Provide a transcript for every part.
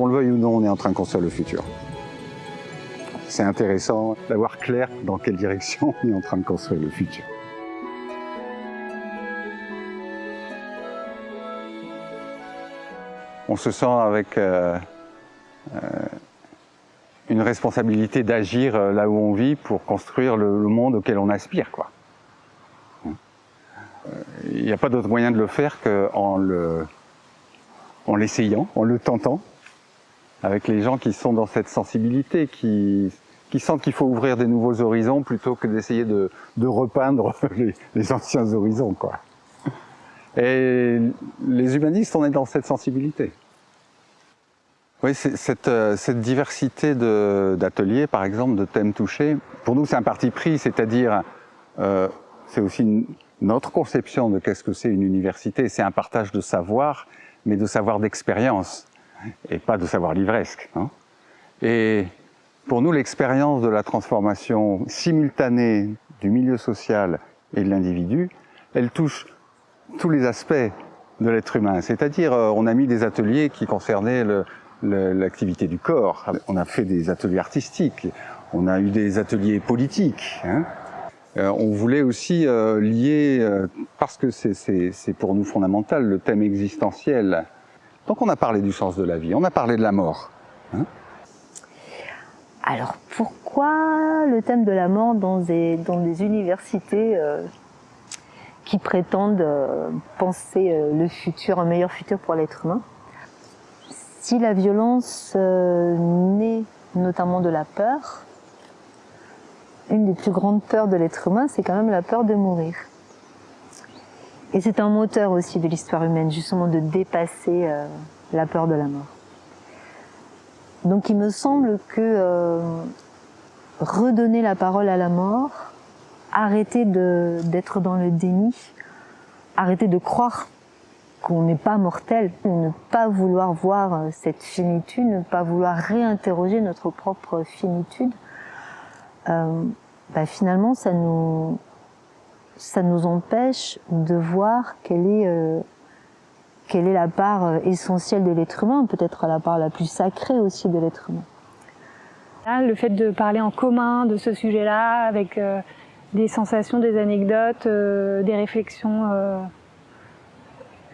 qu'on le veuille ou non, on est en train de construire le futur. C'est intéressant d'avoir clair dans quelle direction on est en train de construire le futur. On se sent avec euh, euh, une responsabilité d'agir euh, là où on vit pour construire le, monde auquel on aspire. Il n'y a pas d'autre moyen de le faire qu'en en l'essayant, en le tentant, avec les gens qui sont dans cette sensibilité, qui, qui sentent qu'il faut ouvrir des nouveaux horizons plutôt que d'essayer de, de, repeindre les, les, anciens horizons. Quoi. Et les humanistes, on est dans cette sensibilité. Oui, cette, euh, cette diversité d'ateliers, par exemple, de thèmes touchés, pour nous c'est un parti pris, c'est-à-dire euh, c'est aussi notre conception de qu'est-ce que c'est une université, c'est un partage de savoir, mais de savoir d'expérience, et pas de savoir livresque. Hein. Et pour nous, l'expérience de la transformation simultanée du milieu social et de l'individu, elle touche tous les aspects de l'être humain. C'est-à-dire, euh, on a mis des ateliers qui concernaient l'activité du corps. On a fait des ateliers artistiques, on a eu des ateliers politiques. Hein. Euh, on voulait aussi euh, lier, parce que c'est pour nous fondamental, le thème existentiel. Donc on a parlé du sens de la vie, on a parlé de la mort. Hein. Alors pourquoi le thème de la mort dans des, universités qui prétendent penser le futur, un meilleur futur pour l'être humain? Si la violence euh, naît notamment de la peur, une des plus grandes peurs de l'être humain, c'est quand même la peur de mourir. Et c'est un moteur aussi de l'histoire humaine, justement de dépasser euh, la peur de la mort. Donc il me semble que euh, redonner la parole à la mort, arrêter d'être dans le déni, arrêter de croire qu'on n'est pas mortel, ne pas vouloir voir euh, cette finitude, ne pas vouloir réinterroger notre propre finitude, euh, bah finalement ça nous, ça nous empêche de voir quelle est, euh, quelle est la part euh, essentielle de l'être humain, peut-être la part la plus sacrée aussi de l'être humain. le fait de parler en commun de ce sujet-là, avec euh, des sensations, des anecdotes, des réflexions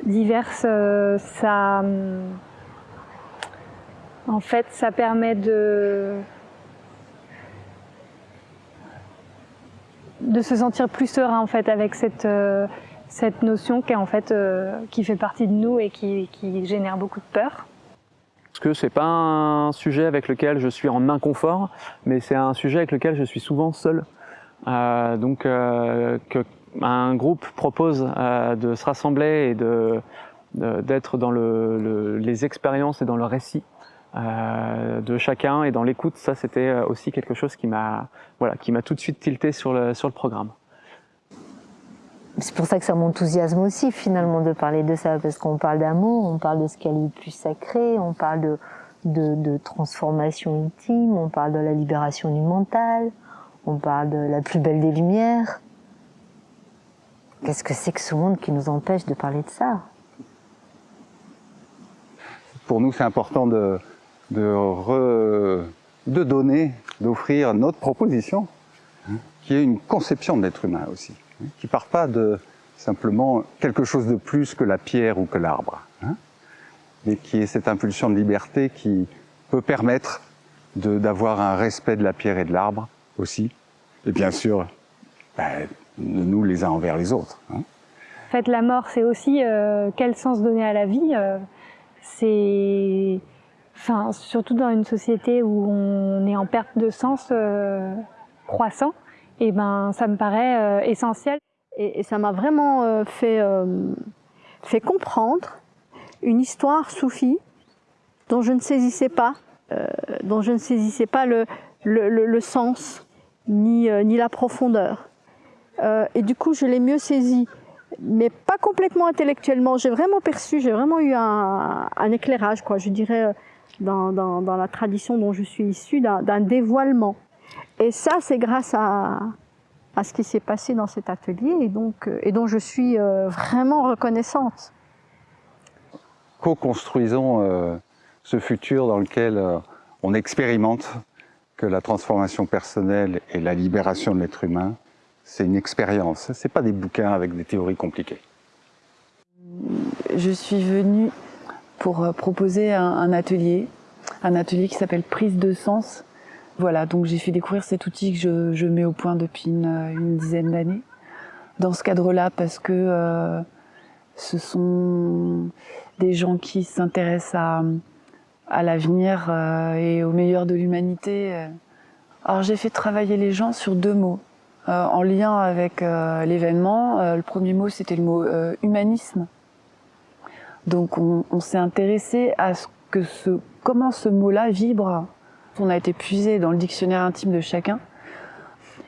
diverses, ça, euh, en fait, ça permet de de se sentir plus serein en fait avec cette euh, cette notion qui en fait qui fait partie de nous et qui, qui génère beaucoup de peur. Parce que c'est pas un sujet avec lequel je suis en inconfort, mais c'est un sujet avec lequel je suis souvent seul. Euh, donc euh, que un groupe propose euh, de se rassembler et d'être dans le, les expériences et dans le récit euh, de chacun et dans l'écoute, ça c'était euh, aussi quelque chose qui m'a voilà, qui m'a tout de suite tilté sur le, sur le programme. C'est pour ça que ça m'enthousiasme aussi finalement de parler de ça, parce qu'on parle d'amour, on parle de ce qui est le plus sacré, on parle de, de, de, transformation intime, on parle de la libération du mental, on parle de la plus belle des lumières. Qu'est-ce que c'est que ce monde qui nous empêche de parler de ça? Pour nous, c'est important de, de, de donner, d'offrir notre proposition, hein, qui est une conception de l'être humain aussi, hein, qui part pas de simplement quelque chose de plus que la pierre ou que l'arbre, hein, mais qui est cette impulsion de liberté qui peut permettre d'avoir un respect de la pierre et de l'arbre aussi, et bien sûr, ben, nous les uns envers les autres. En fait, la mort, c'est aussi euh, quel sens donner à la vie. Euh, c'est, surtout dans une société où on est en perte de sens euh, croissant, et ben, ça me paraît essentiel. Et, ça m'a vraiment fait fait comprendre une histoire soufie dont je ne saisissais pas, dont je ne saisissais pas le, le, sens ni, ni la profondeur. Euh, et du coup, je l'ai mieux saisi, mais pas complètement intellectuellement. J'ai vraiment perçu, j'ai vraiment eu un, un, éclairage, quoi. Je dirais euh, dans, dans, dans, la tradition dont je suis issue, d'un dévoilement. Et ça, c'est grâce à, à ce qui s'est passé dans cet atelier et donc euh, et dont je suis vraiment reconnaissante. Co-construisons ce futur dans lequel euh, on expérimente que la transformation personnelle et la libération de l'être humain, c'est une expérience. Ce pas des bouquins avec des théories compliquées. Je suis venue pour euh, proposer un, atelier, un atelier qui s'appelle Prise de sens. Voilà, donc j'ai fait découvrir cet outil que je, mets au point depuis une, dizaine d'années. Dans ce cadre-là, parce que euh, ce sont des gens qui s'intéressent à, l'avenir euh, et au meilleur de l'humanité. Alors j'ai fait travailler les gens sur deux mots, en lien avec l'événement. le premier mot, c'était le mot humanisme. Donc on, s'est intéressé à ce que ce, comment ce mot-là vibre. On a été puisé dans le dictionnaire intime de chacun.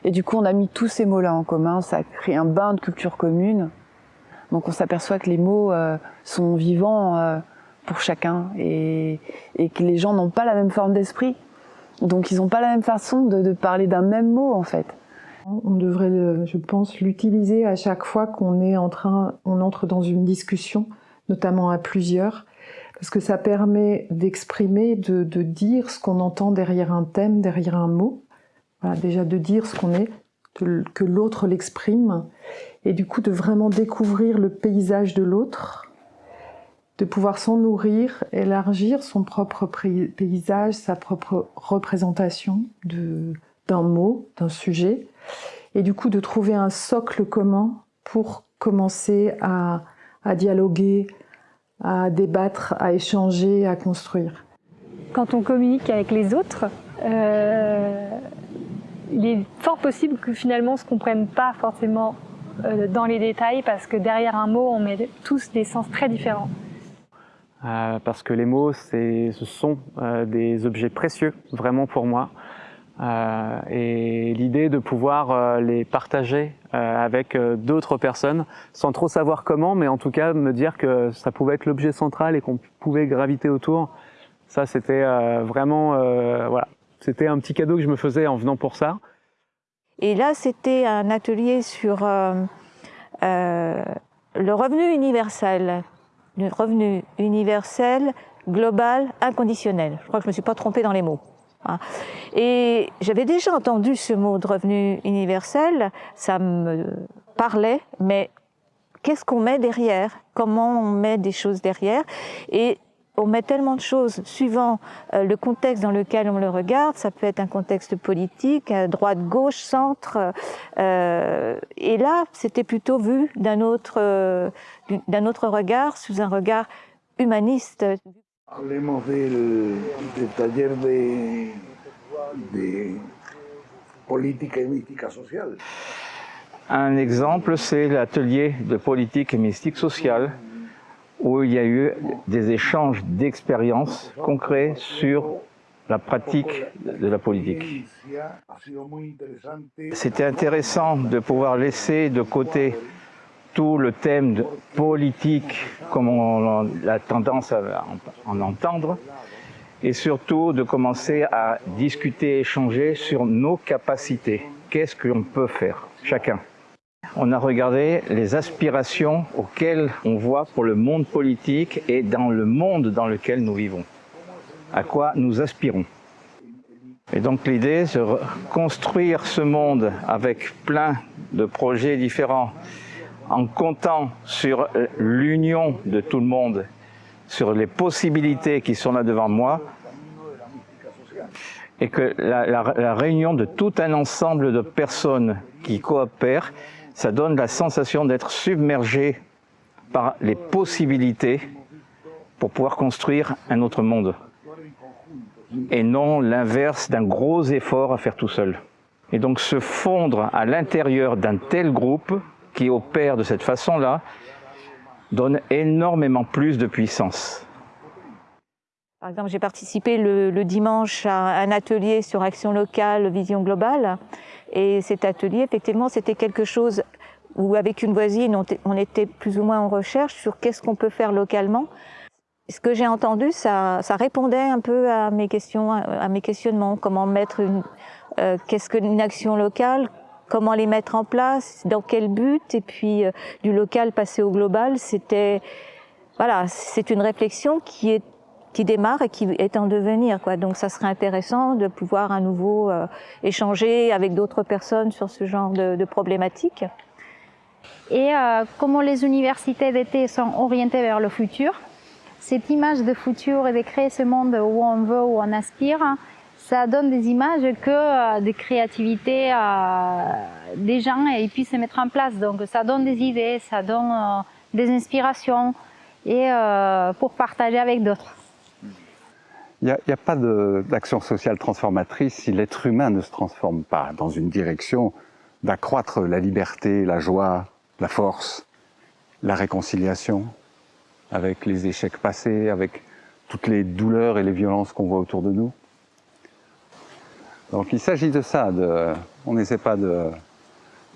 Et du coup, on a mis tous ces mots-là en commun. Ça a créé un bain de culture commune. Donc on s'aperçoit que les mots euh, sont vivants euh, pour chacun et, que les gens n'ont pas la même forme d'esprit. Donc ils n'ont pas la même façon de, de parler d'un même mot en fait. On devrait, je pense, l'utiliser à chaque fois qu'on est en train, on entre dans une discussion notamment à plusieurs, parce que ça permet d'exprimer, de, dire ce qu'on entend derrière un thème, derrière un mot. déjà de dire ce qu'on est, que l'autre l'exprime, et du coup de vraiment découvrir le paysage de l'autre, de pouvoir s'en nourrir, élargir son propre paysage, sa propre représentation d'un mot, d'un sujet, et du coup de trouver un socle commun pour commencer à, à dialoguer, à débattre, à échanger, à construire. Quand on communique avec les autres, euh, il est fort possible que finalement on ne se comprenne pas forcément euh, dans les détails parce que derrière un mot, on met tous des sens très différents. Euh, parce que les mots, ce sont des objets précieux, vraiment pour moi. Euh, et l'idée de pouvoir euh, les partager avec d'autres personnes sans trop savoir comment, mais en tout cas me dire que ça pouvait être l'objet central et qu'on pouvait graviter autour. Ça, c'était vraiment, voilà, c'était un petit cadeau que je me faisais en venant pour ça. Et là, c'était un atelier sur le revenu universel, le revenu universel, global, inconditionnel. Je crois que je me suis pas trompée dans les mots. Hein. Et j'avais déjà entendu ce mot de revenu universel, ça me parlait, mais qu'est-ce qu'on met derrière? Comment on met des choses derrière? Et on met tellement de choses suivant euh, le contexte dans lequel on le regarde. Ça peut être un contexte politique, droite, gauche, centre. Euh, et là, c'était plutôt vu d'un autre, euh, d'un autre regard, sous un regard humaniste. Hablemos del, del taller de. Un exemple, c'est l'atelier de politique et mystique sociale, où il y a eu des échanges d'expériences concrets sur la pratique de la politique. C'était intéressant de pouvoir laisser de côté le thème politique comme on a tendance à en entendre, et surtout de commencer à discuter, échanger sur nos capacités. Qu'est-ce qu'on peut faire, chacun? On a regardé les aspirations auxquelles on voit pour le monde politique et dans le monde dans lequel nous vivons. À quoi nous aspirons? Et donc l'idée, c'est de construire ce monde avec plein de projets différents, en comptant sur l'union de tout le monde, sur les possibilités qui sont là devant moi, et que la, réunion de tout un ensemble de personnes qui coopèrent, ça donne la sensation d'être submergé par les possibilités pour pouvoir construire un autre monde. Et non l'inverse d'un gros effort à faire tout seul. Et donc se fondre à l'intérieur d'un tel groupe, qui opère de cette façon-là donne énormément plus de puissance. Par exemple, j'ai participé le, dimanche à un atelier sur action locale, vision globale. Et cet atelier, effectivement, c'était quelque chose où, avec une voisine, on était plus ou moins en recherche sur qu'est-ce qu'on peut faire localement. Ce que j'ai entendu, ça, répondait un peu à mes questions, à mes questionnements. Comment mettre une, euh, qu'est-ce qu'une action locale? Comment les mettre en place, dans quel but, et puis euh, du local passer au global, c'était voilà, c'est une réflexion qui est qui démarre et qui est en devenir. Quoi. Donc ça serait intéressant de pouvoir à nouveau euh, échanger avec d'autres personnes sur ce genre de, de problématiques. Et euh, comment les universités d'été sont orientées vers le futur, cette image de futur et de créer ce monde où on veut, où on aspire, ça donne des images que euh, de créativité euh, des gens et ils puissent se mettre en place. Donc ça donne des idées, ça donne euh, des inspirations et pour partager avec d'autres. Il n'y a, pas d'action sociale transformatrice si l'être humain ne se transforme pas dans une direction d'accroître la liberté, la joie, la force, la réconciliation avec les échecs passés, avec toutes les douleurs et les violences qu'on voit autour de nous? Donc il s'agit de ça, de, on n'essaie pas de,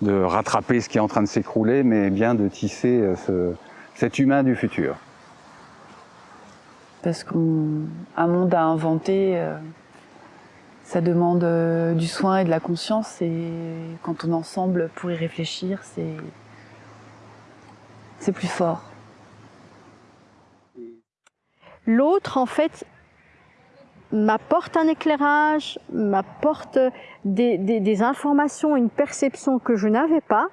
de, rattraper ce qui est en train de s'écrouler, mais bien de tisser euh, ce, cet humain du futur. Parce qu'un monde à inventer, euh, ça demande euh, du soin et de la conscience, et quand on est ensemble pour y réfléchir, c'est c'est plus fort. L'autre, en fait, m'apporte un éclairage, m'apporte des, informations, une perception que je n'avais pas,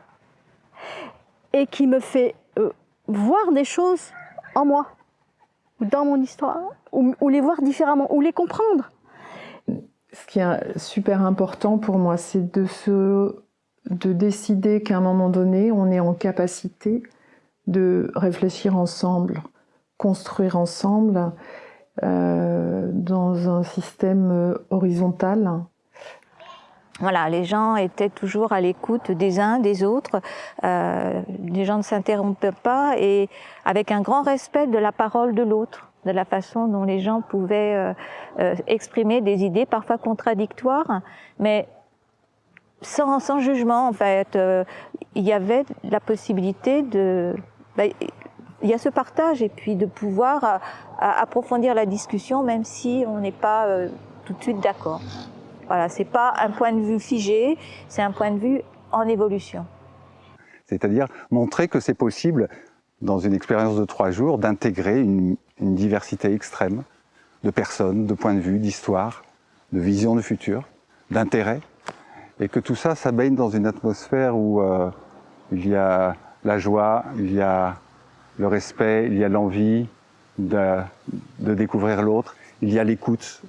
et qui me fait euh, voir des choses en moi, dans mon histoire, ou, ou, les voir différemment, ou les comprendre. Ce qui est super important pour moi, c'est de, se, de décider qu'à un moment donné, on est en capacité de réfléchir ensemble, construire ensemble dans un système horizontal. Voilà, les gens étaient toujours à l'écoute des uns, des autres. Euh, les gens ne s'interrompaient pas et avec un grand respect de la parole de l'autre, de la façon dont les gens pouvaient euh, euh, exprimer des idées parfois contradictoires, mais sans, sans jugement en fait. Euh, il y avait la possibilité de ben, il y a ce partage et puis de pouvoir à approfondir la discussion même si on n'est pas euh, tout de suite d'accord. Voilà, c'est pas un point de vue figé, c'est un point de vue en évolution. C'est-à-dire montrer que c'est possible, dans une expérience de trois jours, d'intégrer une, diversité extrême de personnes, de points de vue, d'histoire, de visions de futur, d'intérêts, et que tout ça, ça baigne dans une atmosphère où euh, il y a la joie, il y a le respect, il y a l'envie de, de, découvrir l'autre, il y a l'écoute.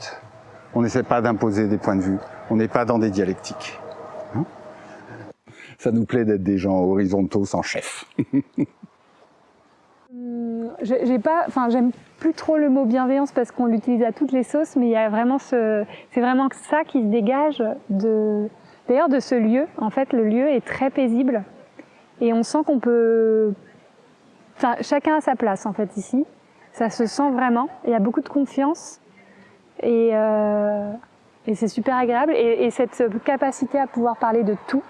On n'essaie pas d'imposer des points de vue, on n'est pas dans des dialectiques. Hein Ça nous plaît d'être des gens horizontaux sans chef. J'ai pas, j'aime plus trop le mot bienveillance parce qu'on l'utilise à toutes les sauces, mais il y a vraiment ce, c'est vraiment ça qui se dégage de, d'ailleurs de ce lieu. En fait, le lieu est très paisible et on sent qu'on peut Enfin, chacun a sa place en fait ici. Ça se sent vraiment. Il y a beaucoup de confiance et, euh, et c'est super agréable. Et, et, cette capacité à pouvoir parler de tout,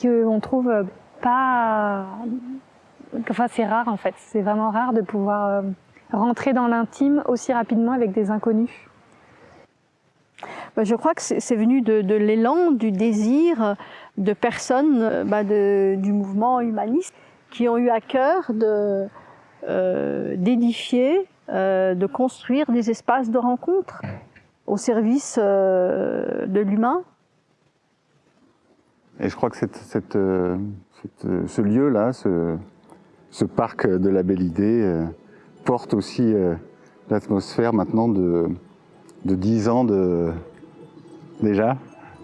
qu'on trouve pas. Enfin, c'est rare en fait. C'est vraiment rare de pouvoir euh, rentrer dans l'intime aussi rapidement avec des inconnus. Je crois que c'est venu de, l'élan, du désir de personnes bah du mouvement humaniste qui ont eu à cœur euh, d'édifier, euh, de construire des espaces de rencontre au service euh, de l'humain. Et je crois que ce lieu-là, ce, ce, parc de la Belle Idée, porte aussi l'atmosphère maintenant de, de 10 ans de, déjà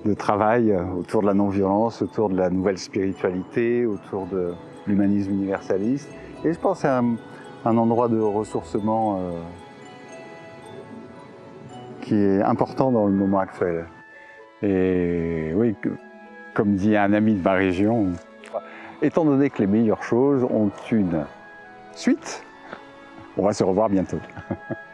de travail autour de la non-violence, autour de la nouvelle spiritualité, autour de, l'humanisme universaliste. Et je pense que c'est un, endroit de ressourcement euh, qui est important dans le moment actuel. Et oui, comme dit un ami de ma région, étant donné que les meilleures choses ont une suite, on va se revoir bientôt.